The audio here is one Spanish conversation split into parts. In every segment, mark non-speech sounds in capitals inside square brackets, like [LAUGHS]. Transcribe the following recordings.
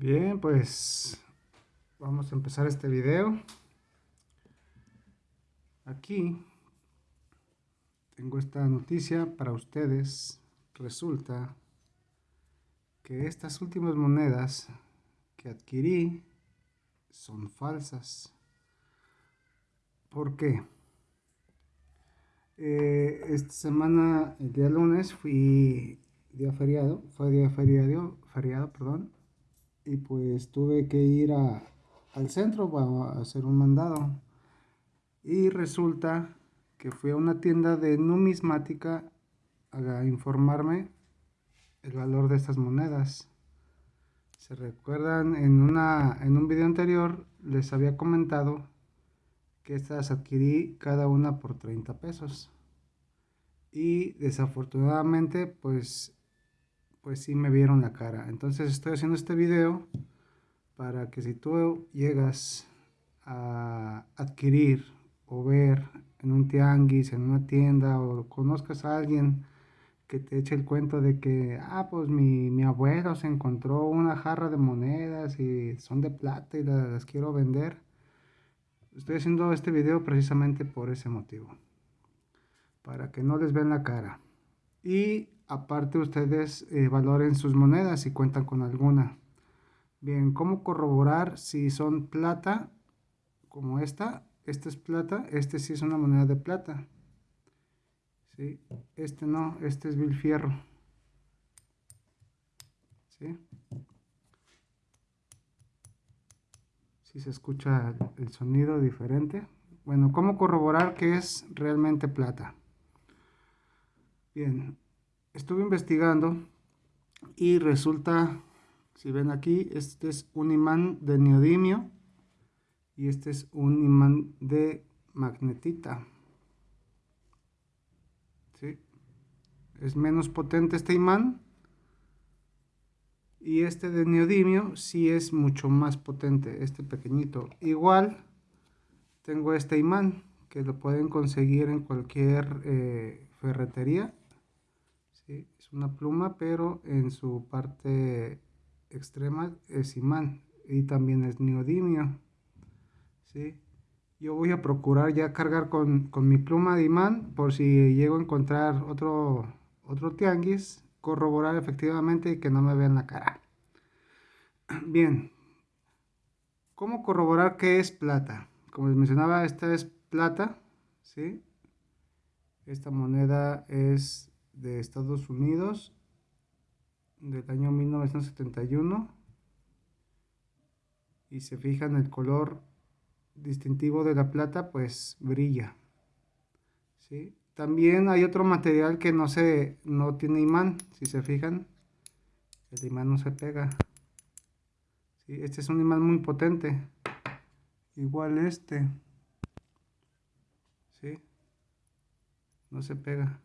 Bien, pues vamos a empezar este video. Aquí tengo esta noticia para ustedes. Resulta que estas últimas monedas que adquirí son falsas. ¿Por qué? Eh, esta semana, el día lunes, fui día feriado, fue día feriado, feriado, perdón, y pues tuve que ir al centro para hacer un mandado. Y resulta que fui a una tienda de numismática a informarme el valor de estas monedas. Se recuerdan en, una, en un video anterior les había comentado que estas adquirí cada una por 30 pesos. Y desafortunadamente pues pues sí me vieron la cara. Entonces estoy haciendo este video para que si tú llegas a adquirir o ver en un tianguis, en una tienda o conozcas a alguien que te eche el cuento de que, ah, pues mi, mi abuelo se encontró una jarra de monedas y son de plata y las, las quiero vender. Estoy haciendo este video precisamente por ese motivo. Para que no les vean la cara. Y aparte ustedes eh, valoren sus monedas si cuentan con alguna. Bien, ¿cómo corroborar si son plata como esta? Esta es plata, este sí es una moneda de plata. ¿Sí? Este no, este es vil fierro. ¿Sí? Si se escucha el sonido diferente. Bueno, ¿cómo corroborar que es realmente plata? Bien, estuve investigando y resulta, si ven aquí, este es un imán de neodimio y este es un imán de magnetita. ¿Sí? Es menos potente este imán y este de neodimio sí es mucho más potente, este pequeñito. Igual tengo este imán que lo pueden conseguir en cualquier eh, ferretería es una pluma, pero en su parte extrema es imán y también es neodimio. ¿sí? Yo voy a procurar ya cargar con, mi pluma de imán por si llego a encontrar otro, otro tianguis, corroborar efectivamente y que no me vean la cara. [CLEARS THROAT] Bien, ¿cómo corroborar que es plata? Como les mencionaba, esta es plata, ¿sí? Esta moneda es de Estados Unidos del año 1971 y se fijan el color distintivo de la plata pues brilla ¿sí? también hay otro material que no se no tiene imán si se fijan el imán no se pega ¿sí? este es un imán muy potente igual este ¿sí? no se pega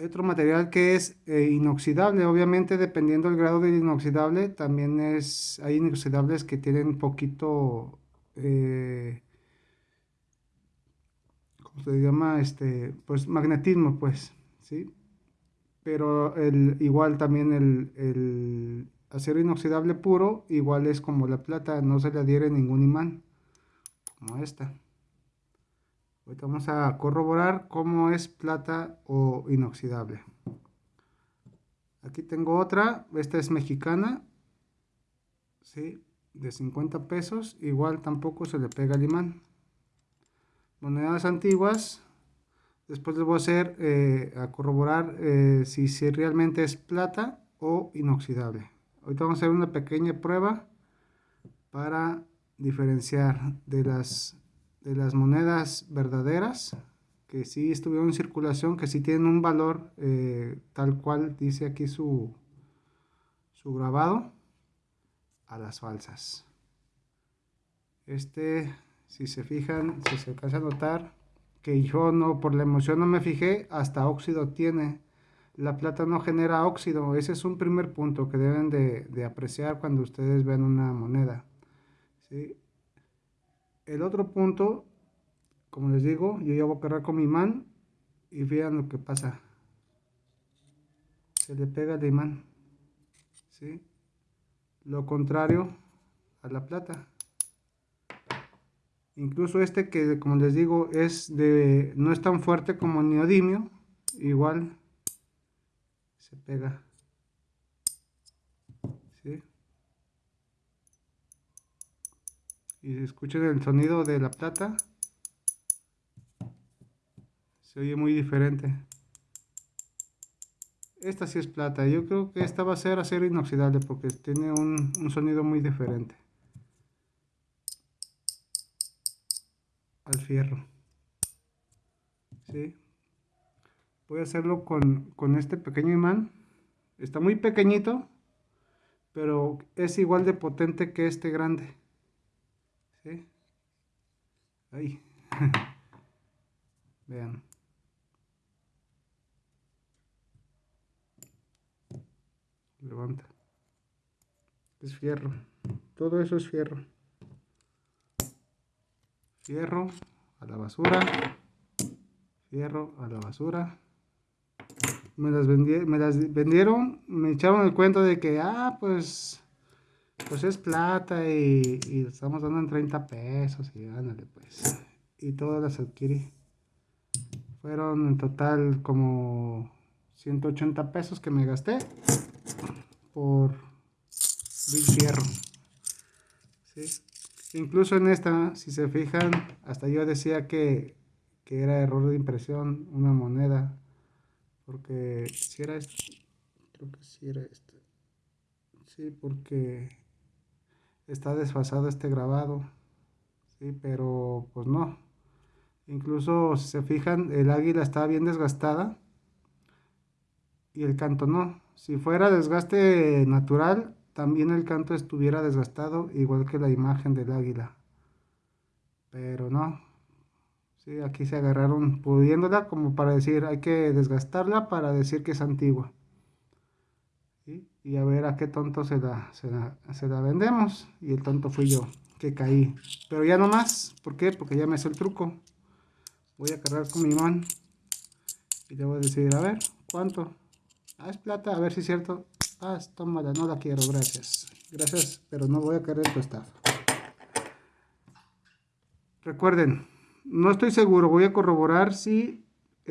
Hay otro material que es eh, inoxidable, obviamente dependiendo del grado de inoxidable, también es, hay inoxidables que tienen poquito, eh, ¿cómo se llama? Este, pues magnetismo, pues, ¿sí? Pero el, igual también el, el acero inoxidable puro, igual es como la plata, no se le adhiere ningún imán, como esta vamos a corroborar cómo es plata o inoxidable. Aquí tengo otra, esta es mexicana, ¿sí? de 50 pesos, igual tampoco se le pega el imán. Monedas antiguas, después les voy a hacer, eh, a corroborar eh, si, si realmente es plata o inoxidable. Ahorita vamos a hacer una pequeña prueba para diferenciar de las de las monedas verdaderas que sí estuvieron en circulación, que sí tienen un valor eh, tal cual dice aquí su, su grabado, a las falsas. Este, si se fijan, si se alcanza a notar, que yo no, por la emoción no me fijé, hasta óxido tiene. La plata no genera óxido, ese es un primer punto que deben de, de apreciar cuando ustedes ven una moneda. ¿sí? El otro punto, como les digo, yo ya voy a cargar con mi imán y vean lo que pasa. Se le pega el imán. ¿sí? Lo contrario a la plata. Incluso este que como les digo es de no es tan fuerte como el neodimio, igual se pega. ¿Sí? Y escuchen el sonido de la plata. Se oye muy diferente. Esta sí es plata. Yo creo que esta va a ser acero inoxidable porque tiene un, sonido muy diferente. Al fierro. ¿Sí? Voy a hacerlo con, con este pequeño imán. Está muy pequeñito, pero es igual de potente que este grande. ¿Sí? Ahí. [LAUGHS] Vean. levanta es fierro todo eso es fierro fierro a la basura fierro a la basura me las, me las vendieron me echaron el cuento de que ah pues pues es plata y, y estamos dando en 30 pesos y ándale pues y todas las adquirí fueron en total como 180 pesos que me gasté por Bill Fierro. Incluso en esta, si se fijan, hasta yo decía que, era error de impresión una moneda. Porque si era esto, creo que si era esto. Sí, porque está desfasado este grabado. Sí, pero pues no. Incluso si se fijan, el águila está bien desgastada y el canto no. Si fuera desgaste natural, también el canto estuviera desgastado, igual que la imagen del águila. Pero no. Sí, aquí se agarraron pudiéndola como para decir, hay que desgastarla para decir que es antigua. Y a ver a qué tonto se la, se la, vendemos. Y el tonto fui yo, que caí. Pero ya no más. ¿Por qué? Porque ya me hizo el truco. Voy a cargar con mi imán. Y le voy a decir, a ver, ¿cuánto? Ah, es plata, a ver si es cierto. Ah, tómala, no la quiero, gracias. Gracias, pero no voy a querer tu estafa. Recuerden, no estoy seguro, voy a corroborar si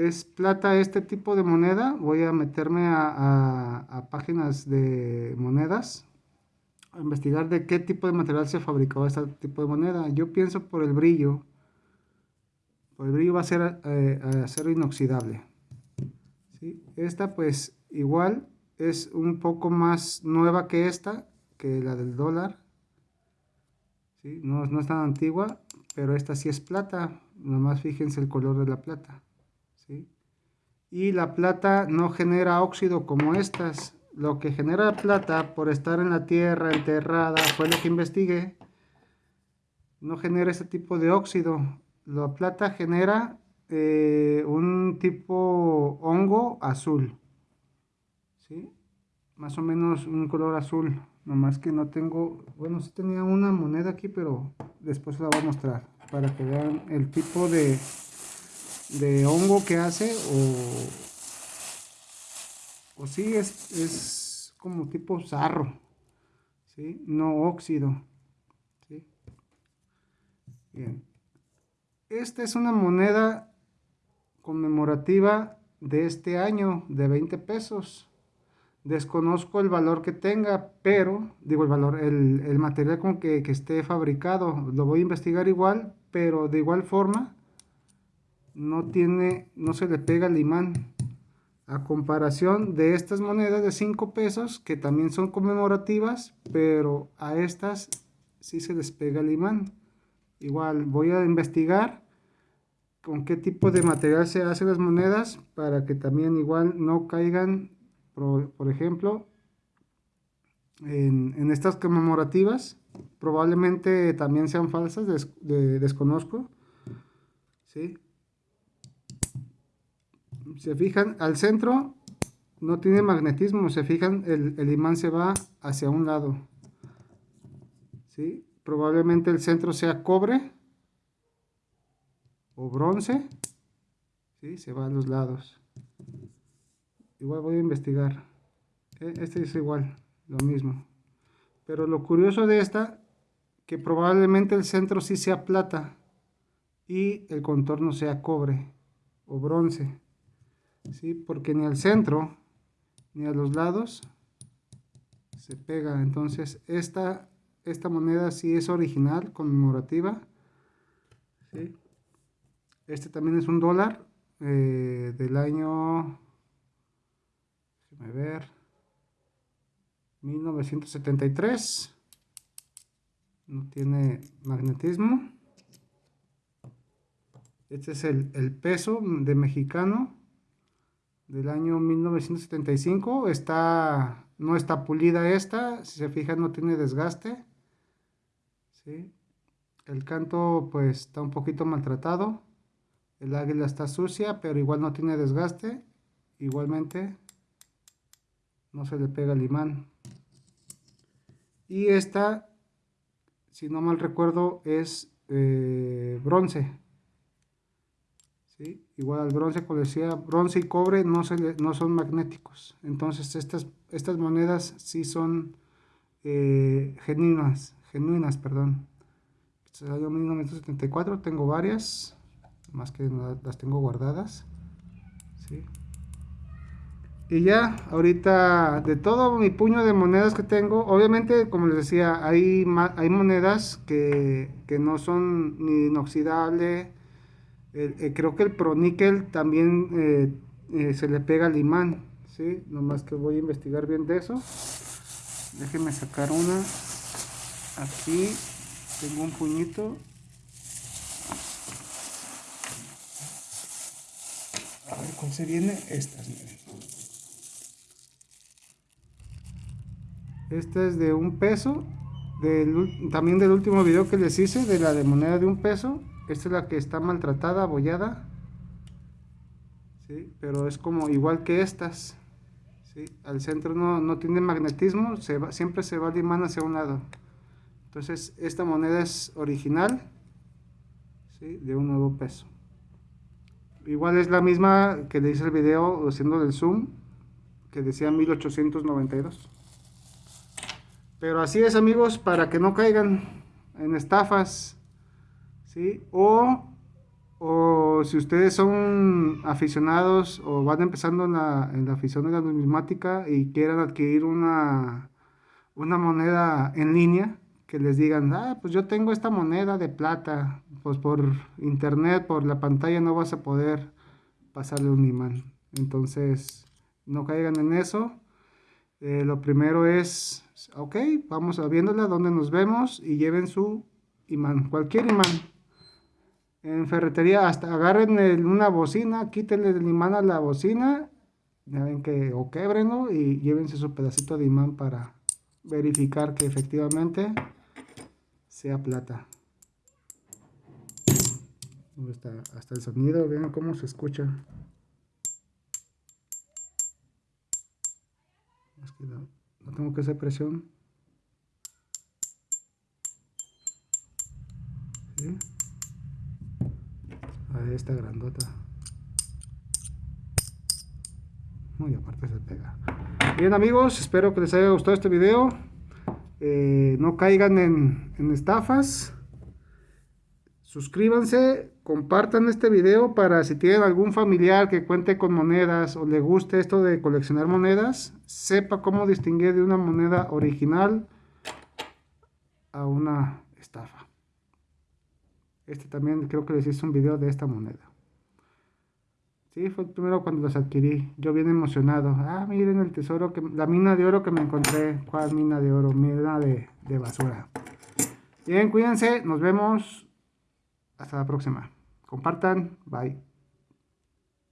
es plata este tipo de moneda. Voy a meterme a, páginas de monedas a investigar de qué tipo de material se fabricaba este tipo de moneda. Yo pienso por el brillo. Por el brillo va a ser eh, acero inoxidable. Esta pues igual es un poco más nueva que esta, que la del dólar. No, no es tan antigua, pero esta sí es plata. Nomás fíjense el color de la plata. ¿Sí? Y la plata no genera óxido como estas. Lo que genera plata por estar en la tierra enterrada, fue lo que investigué, no genera ese tipo de óxido. La plata genera eh, un tipo hongo azul. Más o menos un color azul. Nomás que no tengo, bueno, sí tenía una moneda aquí, pero después la voy a mostrar para que vean el tipo de, de hongo que hace o, o sí es, es como tipo sarro, ¿sí? No óxido, Bien. Esta es una moneda conmemorativa de este año de 20 pesos. Desconozco el valor que tenga, pero, digo el valor, el, material con que, que, esté fabricado, lo voy a investigar igual, pero de igual forma, no tiene, no se le pega el imán. A comparación de estas monedas de 5 pesos, que también son conmemorativas, pero a estas sí se les pega el imán. Igual voy a investigar con qué tipo de material se hacen las monedas para que también igual no caigan por, ejemplo, en, estas conmemorativas, probablemente también sean falsas, desconozco. ¿sí? Se fijan, al centro no tiene magnetismo, se fijan, el, imán se va hacia un lado. ¿sí? Probablemente el centro sea cobre o bronce, ¿sí? se va a los lados igual voy a investigar e, este es igual lo mismo. Pero lo curioso de esta, que probablemente el centro sí sea plata y el contorno sea cobre o bronce. ¿Sí? Porque ni al centro ni a los lados se pega. Entonces esta, esta moneda sí es original, conmemorativa. Este también es un dólar eh, del año, ver, 1973. No tiene magnetismo. Este es el, el peso de mexicano del año 1975. Está, no está pulida esta. Si se fijan no tiene desgaste. ¿sí? El canto pues está un poquito maltratado. El águila está sucia, pero igual no tiene desgaste. Igualmente no se le pega el imán. Y esta, si no mal recuerdo, es eh, bronce. Igual al bronce, como decía, bronce y cobre no, se no son magnéticos. Entonces estas, estas monedas sí son eh, genuinas, genuinas, perdón. Este es el año 1974, tengo varias más que las tengo guardadas y ya ahorita de todo mi puño de monedas que tengo obviamente como les decía hay, hay monedas que, no son ni inoxidable eh, creo que el proníquel también eh, eh, se le pega al imán ¿sí? nomás que voy a investigar bien de eso déjenme sacar una aquí tengo un puñito ¿Cuál se viene? Estas, Esta es de un peso. también del último video que les hice, de la de moneda de un peso. Esta es la que está maltratada, abollada. ¿Sí? Pero es como igual que estas. ¿Sí? Al centro no, tiene magnetismo, siempre se va el imán hacia un lado. Entonces esta moneda es original ¿sí? de un nuevo peso. Igual es la misma que le hice el video haciendo del zoom, que decía 1892. Pero así es amigos, para que no caigan en estafas, ¿sí? O, o si ustedes son aficionados o van empezando en la, en la afición de la numismática y quieran adquirir una, una moneda en línea, que les digan, ah, pues yo tengo esta moneda de plata, pues por internet, por la pantalla no vas a poder pasarle un imán. Entonces, no caigan en eso. Eh, lo primero es, ok, vamos a viéndola donde nos vemos y lleven su imán, cualquier imán. En ferretería, hasta agarren una bocina, quítenle el imán a la bocina, ya ven que, o quebrenlo y llévense su pedacito de imán para verificar que efectivamente sea plata. Hasta, hasta el sonido, vean cómo se escucha. no, tengo que hacer presión. Ahí está grandota. Muy aparte se pega. Bien amigos, espero que les haya gustado este video. Eh, no caigan en, estafas. Suscríbanse, compartan este video para si tienen algún familiar que cuente con monedas o le guste esto de coleccionar monedas, sepa cómo distinguir de una moneda original a una estafa. Este también creo que les hice un video de esta moneda. Sí, fue el primero cuando los adquirí. Yo bien emocionado. Ah, miren el tesoro, que la mina de oro que me encontré. ¿Cuál mina de oro? Mina de, de basura. Bien, cuídense. Nos vemos. Hasta la próxima. Compartan. Bye.